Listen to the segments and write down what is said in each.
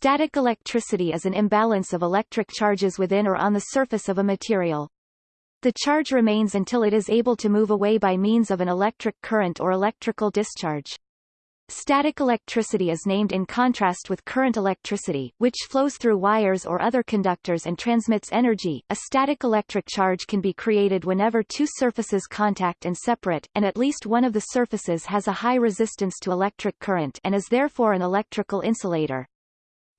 Static electricity is an imbalance of electric charges within or on the surface of a material. The charge remains until it is able to move away by means of an electric current or electrical discharge. Static electricity is named in contrast with current electricity, which flows through wires or other conductors and transmits energy. A static electric charge can be created whenever two surfaces contact and separate, and at least one of the surfaces has a high resistance to electric current and is therefore an electrical insulator.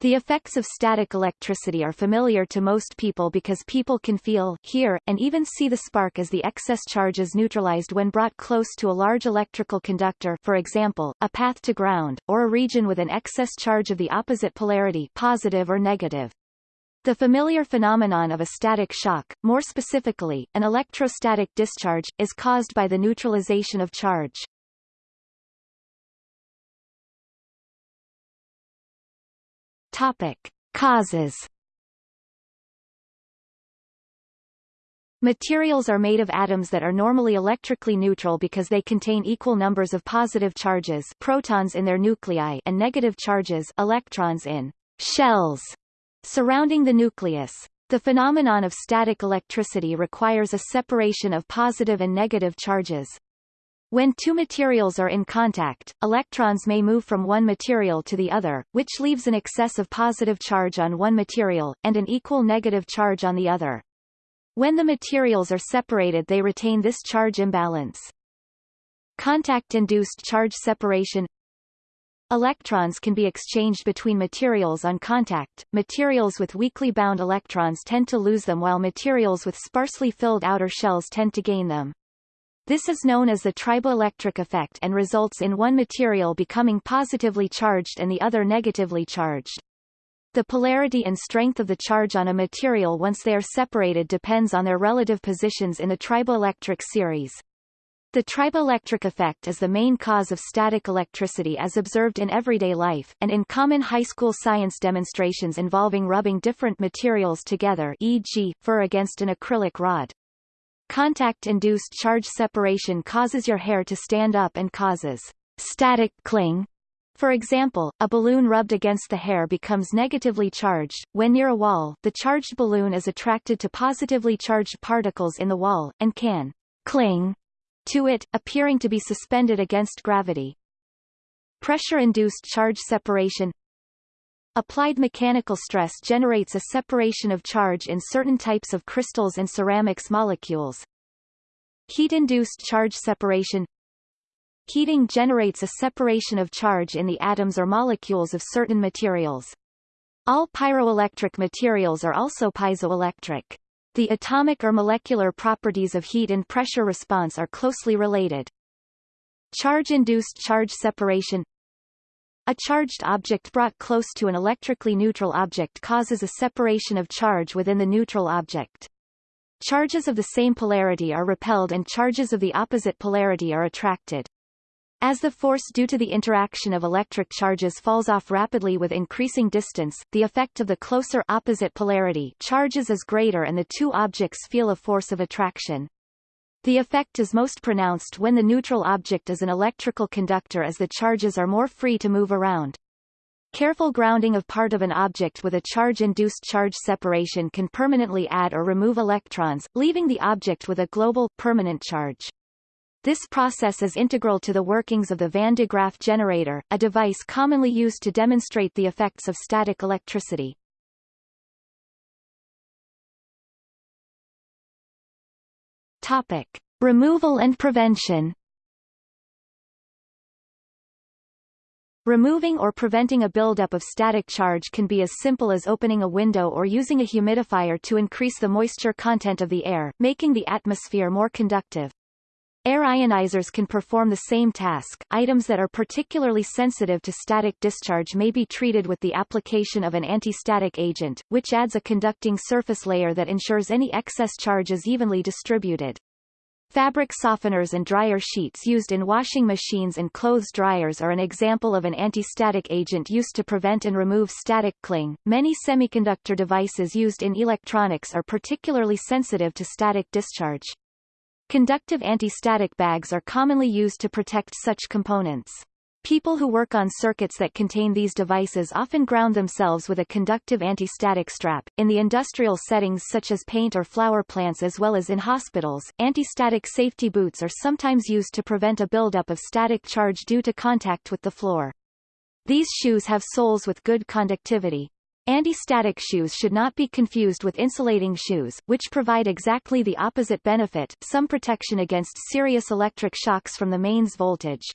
The effects of static electricity are familiar to most people because people can feel, hear, and even see the spark as the excess charge is neutralized when brought close to a large electrical conductor for example, a path to ground, or a region with an excess charge of the opposite polarity positive or negative. The familiar phenomenon of a static shock, more specifically, an electrostatic discharge, is caused by the neutralization of charge. Topic. Causes Materials are made of atoms that are normally electrically neutral because they contain equal numbers of positive charges protons in their nuclei and negative charges electrons in shells surrounding the nucleus. The phenomenon of static electricity requires a separation of positive and negative charges. When two materials are in contact, electrons may move from one material to the other, which leaves an excess of positive charge on one material, and an equal negative charge on the other. When the materials are separated they retain this charge imbalance. Contact-induced charge separation Electrons can be exchanged between materials on contact. Materials with weakly bound electrons tend to lose them while materials with sparsely filled outer shells tend to gain them. This is known as the triboelectric effect and results in one material becoming positively charged and the other negatively charged. The polarity and strength of the charge on a material once they are separated depends on their relative positions in the triboelectric series. The triboelectric effect is the main cause of static electricity as observed in everyday life, and in common high school science demonstrations involving rubbing different materials together e.g., fur against an acrylic rod. Contact-induced charge separation causes your hair to stand up and causes static cling. For example, a balloon rubbed against the hair becomes negatively charged. When near a wall, the charged balloon is attracted to positively charged particles in the wall, and can cling to it, appearing to be suspended against gravity. Pressure-induced charge separation Applied mechanical stress generates a separation of charge in certain types of crystals and ceramics molecules. Heat-induced charge separation Heating generates a separation of charge in the atoms or molecules of certain materials. All pyroelectric materials are also piezoelectric. The atomic or molecular properties of heat and pressure response are closely related. Charge-induced charge separation a charged object brought close to an electrically neutral object causes a separation of charge within the neutral object. Charges of the same polarity are repelled and charges of the opposite polarity are attracted. As the force due to the interaction of electric charges falls off rapidly with increasing distance, the effect of the closer opposite polarity charges is greater and the two objects feel a force of attraction. The effect is most pronounced when the neutral object is an electrical conductor as the charges are more free to move around. Careful grounding of part of an object with a charge-induced charge separation can permanently add or remove electrons, leaving the object with a global, permanent charge. This process is integral to the workings of the Van de Graaff generator, a device commonly used to demonstrate the effects of static electricity. Topic. Removal and prevention Removing or preventing a buildup of static charge can be as simple as opening a window or using a humidifier to increase the moisture content of the air, making the atmosphere more conductive. Air ionizers can perform the same task. Items that are particularly sensitive to static discharge may be treated with the application of an anti-static agent, which adds a conducting surface layer that ensures any excess charge is evenly distributed. Fabric softeners and dryer sheets used in washing machines and clothes dryers are an example of an anti-static agent used to prevent and remove static cling. Many semiconductor devices used in electronics are particularly sensitive to static discharge. Conductive anti-static bags are commonly used to protect such components. People who work on circuits that contain these devices often ground themselves with a conductive anti-static strap. In the industrial settings such as paint or flour plants as well as in hospitals, anti-static safety boots are sometimes used to prevent a buildup of static charge due to contact with the floor. These shoes have soles with good conductivity. Anti-static shoes should not be confused with insulating shoes, which provide exactly the opposite benefit, some protection against serious electric shocks from the mains voltage.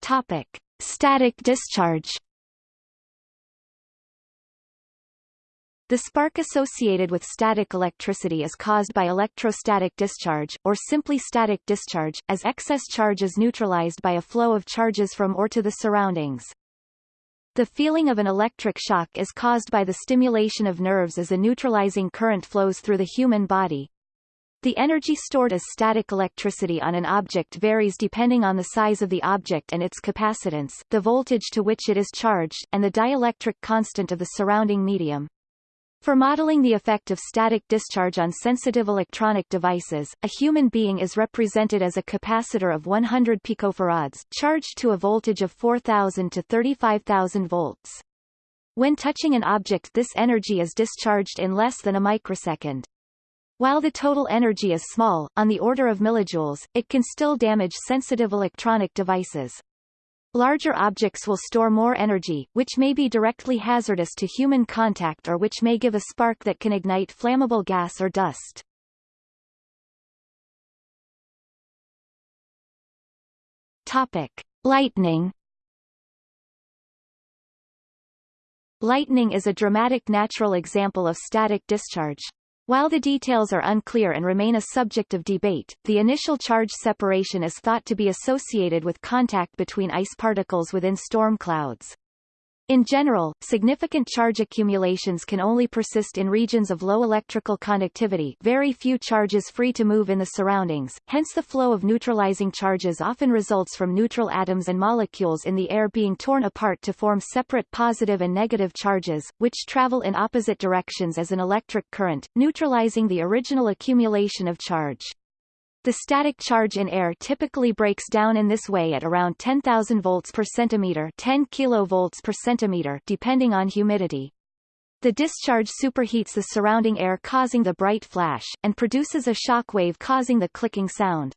Topic. Static discharge The spark associated with static electricity is caused by electrostatic discharge, or simply static discharge, as excess charge is neutralized by a flow of charges from or to the surroundings. The feeling of an electric shock is caused by the stimulation of nerves as a neutralizing current flows through the human body, the energy stored as static electricity on an object varies depending on the size of the object and its capacitance, the voltage to which it is charged, and the dielectric constant of the surrounding medium. For modeling the effect of static discharge on sensitive electronic devices, a human being is represented as a capacitor of 100 picofarads, charged to a voltage of 4,000 to 35,000 volts. When touching an object this energy is discharged in less than a microsecond. While the total energy is small, on the order of millijoules, it can still damage sensitive electronic devices. Larger objects will store more energy, which may be directly hazardous to human contact or which may give a spark that can ignite flammable gas or dust. Topic. Lightning Lightning is a dramatic natural example of static discharge. While the details are unclear and remain a subject of debate, the initial charge separation is thought to be associated with contact between ice particles within storm clouds. In general, significant charge accumulations can only persist in regions of low electrical conductivity very few charges free to move in the surroundings, hence the flow of neutralizing charges often results from neutral atoms and molecules in the air being torn apart to form separate positive and negative charges, which travel in opposite directions as an electric current, neutralizing the original accumulation of charge. The static charge in air typically breaks down in this way at around 10,000 volts per centimeter 10 kilovolts per centimeter depending on humidity. The discharge superheats the surrounding air causing the bright flash, and produces a shock wave causing the clicking sound.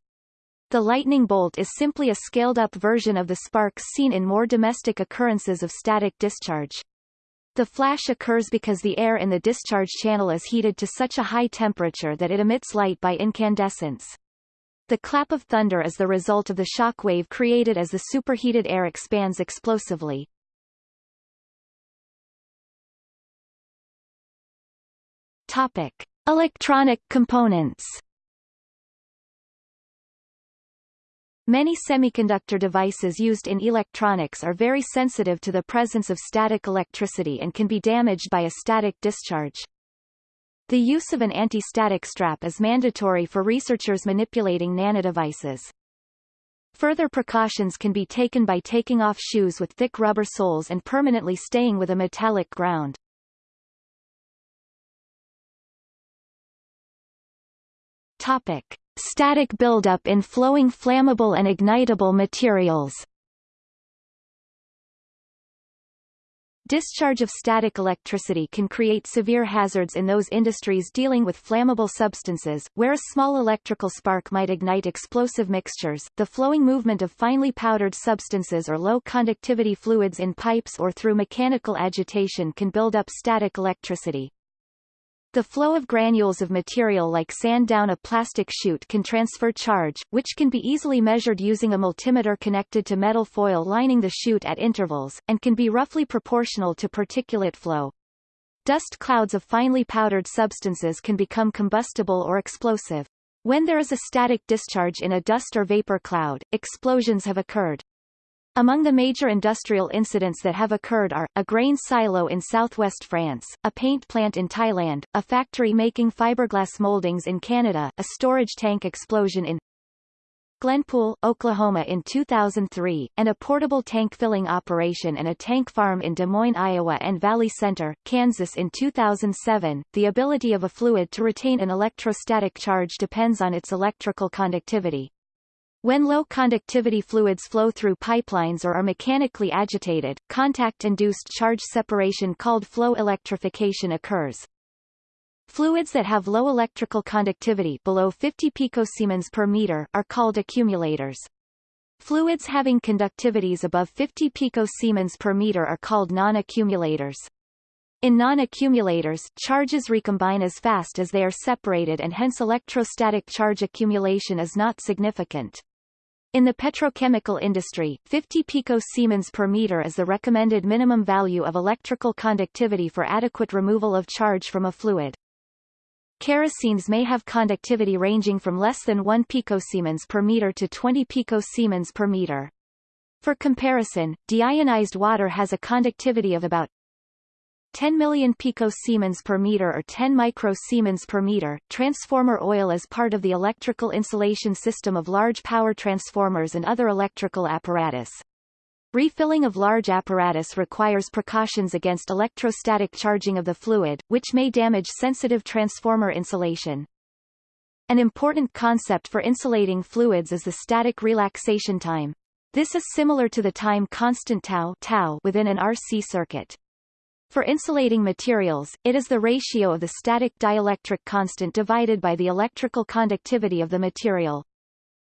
The lightning bolt is simply a scaled-up version of the sparks seen in more domestic occurrences of static discharge. The flash occurs because the air in the discharge channel is heated to such a high temperature that it emits light by incandescence. The clap of thunder is the result of the shock wave created as the superheated air expands explosively. Topic. Electronic components Many semiconductor devices used in electronics are very sensitive to the presence of static electricity and can be damaged by a static discharge. The use of an anti-static strap is mandatory for researchers manipulating nanodevices. Further precautions can be taken by taking off shoes with thick rubber soles and permanently staying with a metallic ground. Topic. Static buildup in flowing flammable and ignitable materials Discharge of static electricity can create severe hazards in those industries dealing with flammable substances, where a small electrical spark might ignite explosive mixtures. The flowing movement of finely powdered substances or low conductivity fluids in pipes or through mechanical agitation can build up static electricity. The flow of granules of material like sand down a plastic chute can transfer charge, which can be easily measured using a multimeter connected to metal foil lining the chute at intervals, and can be roughly proportional to particulate flow. Dust clouds of finely powdered substances can become combustible or explosive. When there is a static discharge in a dust or vapor cloud, explosions have occurred. Among the major industrial incidents that have occurred are, a grain silo in southwest France, a paint plant in Thailand, a factory making fiberglass moldings in Canada, a storage tank explosion in Glenpool, Oklahoma in 2003, and a portable tank filling operation and a tank farm in Des Moines, Iowa and Valley Center, Kansas in 2007. The ability of a fluid to retain an electrostatic charge depends on its electrical conductivity. When low conductivity fluids flow through pipelines or are mechanically agitated, contact-induced charge separation called flow electrification occurs. Fluids that have low electrical conductivity below 50 picosiemens per meter are called accumulators. Fluids having conductivities above 50 picosiemens per meter are called non-accumulators. In non-accumulators, charges recombine as fast as they are separated and hence electrostatic charge accumulation is not significant. In the petrochemical industry, 50 picosiemens per meter is the recommended minimum value of electrical conductivity for adequate removal of charge from a fluid. Kerosenes may have conductivity ranging from less than 1 picosiemens per meter to 20 picosiemens per meter. For comparison, deionized water has a conductivity of about 10 million picosiemens per meter or 10 microsiemens per meter. Transformer oil is part of the electrical insulation system of large power transformers and other electrical apparatus. Refilling of large apparatus requires precautions against electrostatic charging of the fluid, which may damage sensitive transformer insulation. An important concept for insulating fluids is the static relaxation time. This is similar to the time constant tau, tau within an RC circuit. For insulating materials, it is the ratio of the static dielectric constant divided by the electrical conductivity of the material.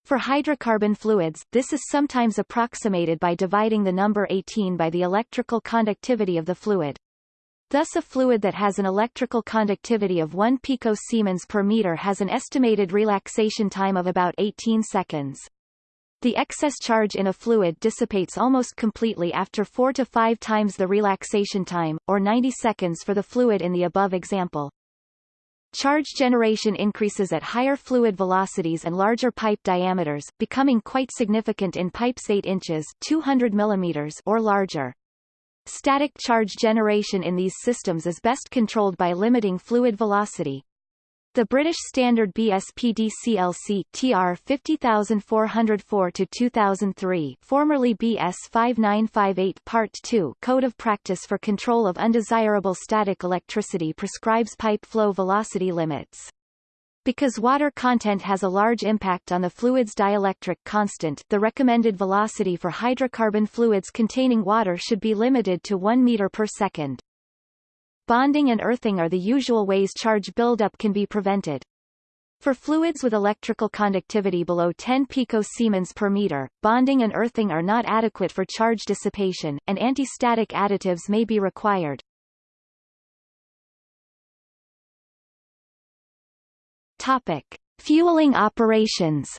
For hydrocarbon fluids, this is sometimes approximated by dividing the number 18 by the electrical conductivity of the fluid. Thus a fluid that has an electrical conductivity of 1 picosiemens per meter has an estimated relaxation time of about 18 seconds. The excess charge in a fluid dissipates almost completely after 4 to 5 times the relaxation time, or 90 seconds for the fluid in the above example. Charge generation increases at higher fluid velocities and larger pipe diameters, becoming quite significant in pipes 8 inches 200 mm or larger. Static charge generation in these systems is best controlled by limiting fluid velocity. The British Standard BSPD CLC TR 50404 to 2003, formerly BS 5958 Part 2 Code of Practice for Control of Undesirable Static Electricity prescribes pipe flow velocity limits. Because water content has a large impact on the fluid's dielectric constant, the recommended velocity for hydrocarbon fluids containing water should be limited to 1 meter per second. Bonding and earthing are the usual ways charge buildup can be prevented. For fluids with electrical conductivity below 10 picosiemens per meter, bonding and earthing are not adequate for charge dissipation, and anti-static additives may be required. Topic. Fueling operations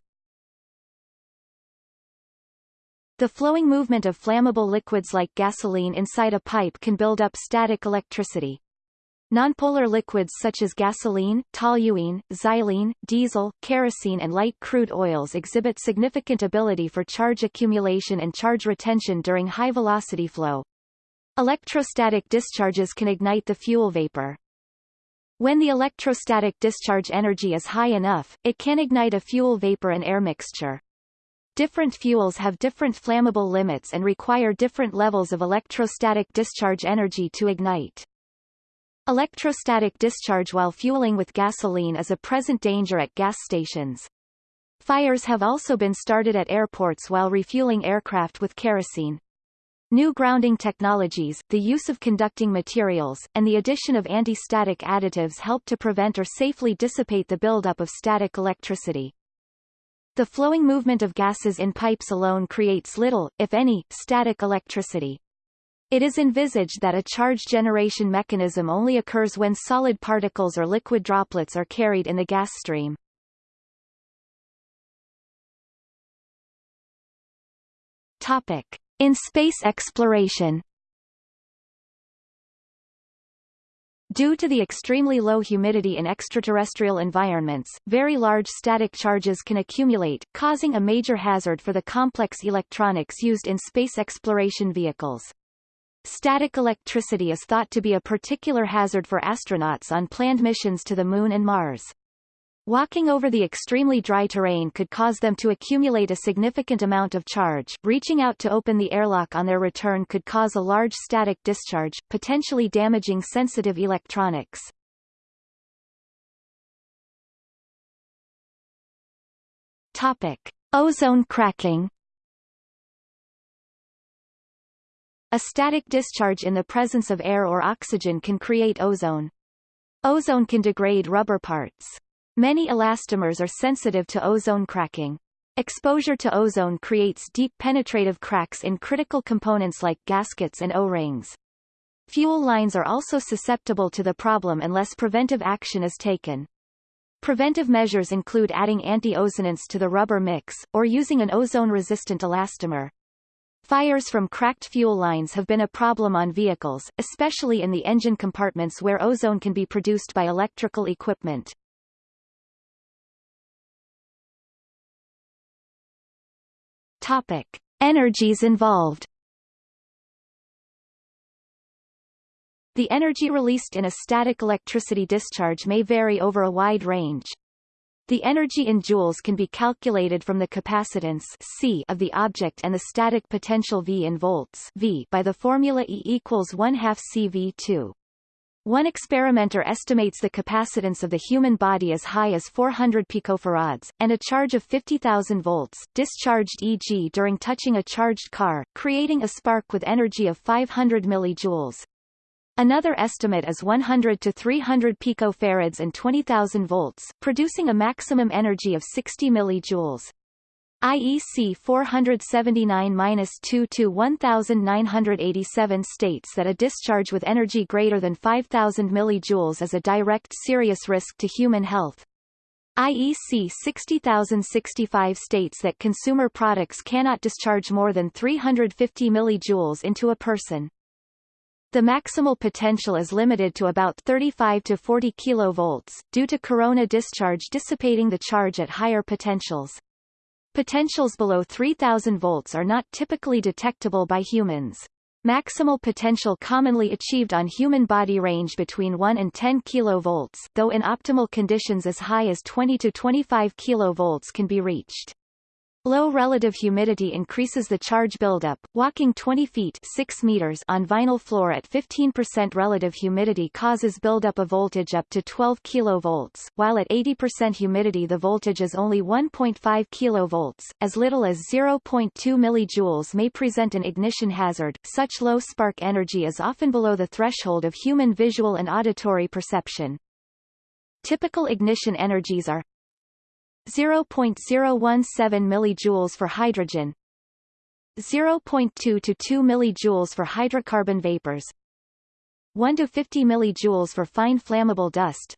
The flowing movement of flammable liquids like gasoline inside a pipe can build up static electricity. Nonpolar liquids such as gasoline, toluene, xylene, diesel, kerosene and light crude oils exhibit significant ability for charge accumulation and charge retention during high-velocity flow. Electrostatic discharges can ignite the fuel vapor. When the electrostatic discharge energy is high enough, it can ignite a fuel vapor and air mixture. Different fuels have different flammable limits and require different levels of electrostatic discharge energy to ignite. Electrostatic discharge while fueling with gasoline is a present danger at gas stations. Fires have also been started at airports while refueling aircraft with kerosene. New grounding technologies, the use of conducting materials, and the addition of anti-static additives help to prevent or safely dissipate the buildup of static electricity. The flowing movement of gases in pipes alone creates little, if any, static electricity. It is envisaged that a charge generation mechanism only occurs when solid particles or liquid droplets are carried in the gas stream. Topic. In space exploration Due to the extremely low humidity in extraterrestrial environments, very large static charges can accumulate, causing a major hazard for the complex electronics used in space exploration vehicles. Static electricity is thought to be a particular hazard for astronauts on planned missions to the Moon and Mars. Walking over the extremely dry terrain could cause them to accumulate a significant amount of charge. Reaching out to open the airlock on their return could cause a large static discharge, potentially damaging sensitive electronics. Topic: Ozone cracking. A static discharge in the presence of air or oxygen can create ozone. Ozone can degrade rubber parts. Many elastomers are sensitive to ozone cracking. Exposure to ozone creates deep penetrative cracks in critical components like gaskets and O-rings. Fuel lines are also susceptible to the problem unless preventive action is taken. Preventive measures include adding anti-ozonants to the rubber mix, or using an ozone-resistant elastomer. Fires from cracked fuel lines have been a problem on vehicles, especially in the engine compartments where ozone can be produced by electrical equipment. Topic. Energies involved The energy released in a static electricity discharge may vary over a wide range. The energy in joules can be calculated from the capacitance C of the object and the static potential V in volts V by the formula E equals 1 half CV2. One experimenter estimates the capacitance of the human body as high as 400 picofarads, and a charge of 50,000 volts, discharged e.g. during touching a charged car, creating a spark with energy of 500 millijoules. Another estimate is 100 to 300 picofarads and 20,000 volts, producing a maximum energy of 60 millijoules. IEC 479-2 to 1987 states that a discharge with energy greater than 5000 millijoules is a direct serious risk to human health. IEC 60065 states that consumer products cannot discharge more than 350 millijoules into a person. The maximal potential is limited to about 35 to 40 kilovolts, due to corona discharge dissipating the charge at higher potentials. Potentials below 3000 volts are not typically detectable by humans. Maximal potential commonly achieved on human body range between 1 and 10 kV, though in optimal conditions as high as 20 to 25 kV can be reached. Low relative humidity increases the charge buildup. Walking 20 feet 6 meters on vinyl floor at 15% relative humidity causes buildup of voltage up to 12 kV, while at 80% humidity the voltage is only 1.5 kV. As little as 0.2 mJ may present an ignition hazard. Such low spark energy is often below the threshold of human visual and auditory perception. Typical ignition energies are 0.017 mJ for hydrogen 0.2 to 2 mJ for hydrocarbon vapors 1 to 50 mJ for fine flammable dust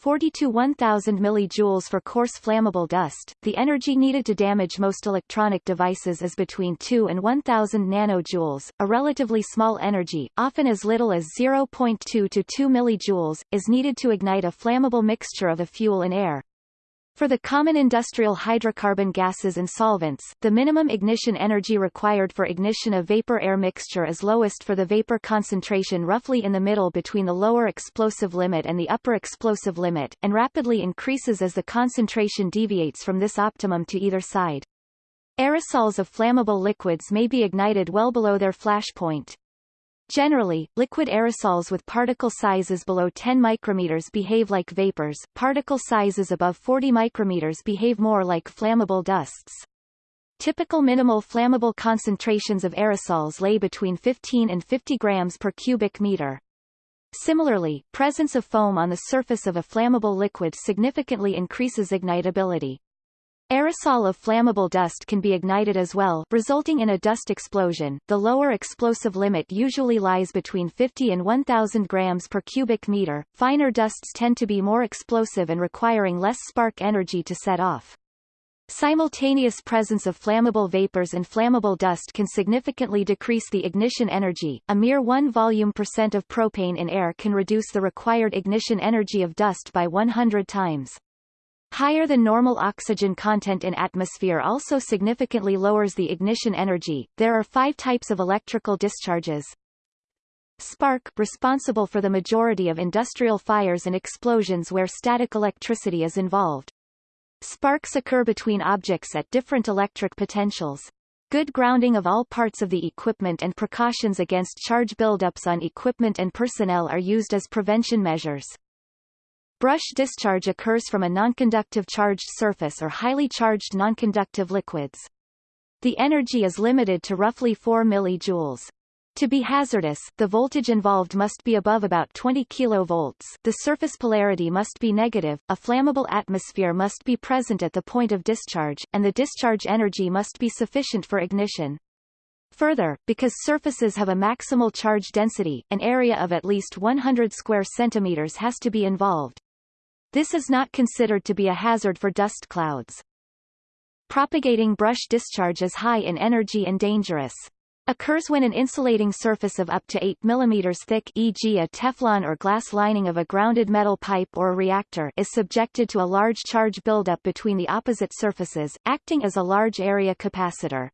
40 to 1000 mJ for coarse flammable dust. The energy needed to damage most electronic devices is between 2 and 1000 nanojoules. A relatively small energy, often as little as 0.2 to 2 millijoules, is needed to ignite a flammable mixture of a fuel and air. For the common industrial hydrocarbon gases and solvents, the minimum ignition energy required for ignition of vapor-air mixture is lowest for the vapor concentration roughly in the middle between the lower explosive limit and the upper explosive limit, and rapidly increases as the concentration deviates from this optimum to either side. Aerosols of flammable liquids may be ignited well below their flash point. Generally, liquid aerosols with particle sizes below 10 micrometers behave like vapors, particle sizes above 40 micrometers behave more like flammable dusts. Typical minimal flammable concentrations of aerosols lay between 15 and 50 grams per cubic meter. Similarly, presence of foam on the surface of a flammable liquid significantly increases ignitability. Aerosol of flammable dust can be ignited as well, resulting in a dust explosion. The lower explosive limit usually lies between 50 and 1000 grams per cubic meter. Finer dusts tend to be more explosive and requiring less spark energy to set off. Simultaneous presence of flammable vapors and flammable dust can significantly decrease the ignition energy. A mere 1 volume percent of propane in air can reduce the required ignition energy of dust by 100 times. Higher than normal oxygen content in atmosphere also significantly lowers the ignition energy. There are five types of electrical discharges. Spark responsible for the majority of industrial fires and explosions where static electricity is involved. Sparks occur between objects at different electric potentials. Good grounding of all parts of the equipment and precautions against charge buildups on equipment and personnel are used as prevention measures. Brush discharge occurs from a nonconductive charged surface or highly charged nonconductive liquids. The energy is limited to roughly 4 millijoules. To be hazardous, the voltage involved must be above about 20 kV, the surface polarity must be negative, a flammable atmosphere must be present at the point of discharge, and the discharge energy must be sufficient for ignition. Further, because surfaces have a maximal charge density, an area of at least 100 square centimeters has to be involved. This is not considered to be a hazard for dust clouds. Propagating brush discharge is high in energy and dangerous occurs when an insulating surface of up to 8 mm thick e.g. a Teflon or glass lining of a grounded metal pipe or a reactor is subjected to a large charge buildup between the opposite surfaces, acting as a large area capacitor.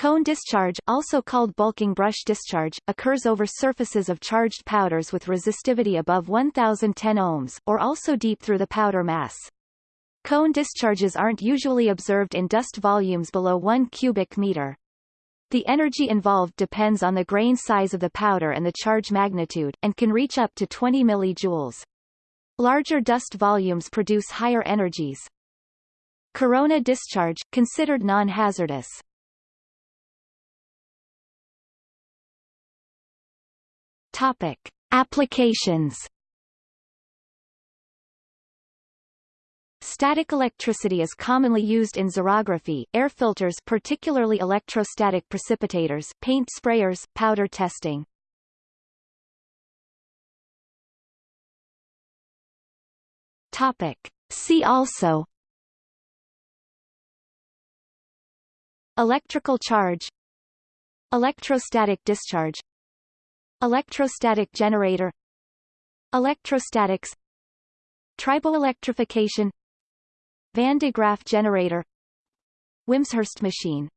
Cone discharge, also called bulking brush discharge, occurs over surfaces of charged powders with resistivity above 1010 ohms, or also deep through the powder mass. Cone discharges aren't usually observed in dust volumes below 1 cubic meter. The energy involved depends on the grain size of the powder and the charge magnitude, and can reach up to 20 millijoules. Larger dust volumes produce higher energies. Corona discharge, considered non-hazardous. Topic. Applications Static electricity is commonly used in xerography, air filters particularly electrostatic precipitators, paint sprayers, powder testing. Topic. See also Electrical charge Electrostatic discharge Electrostatic generator Electrostatics Triboelectrification Van de Graaff generator Wimshurst machine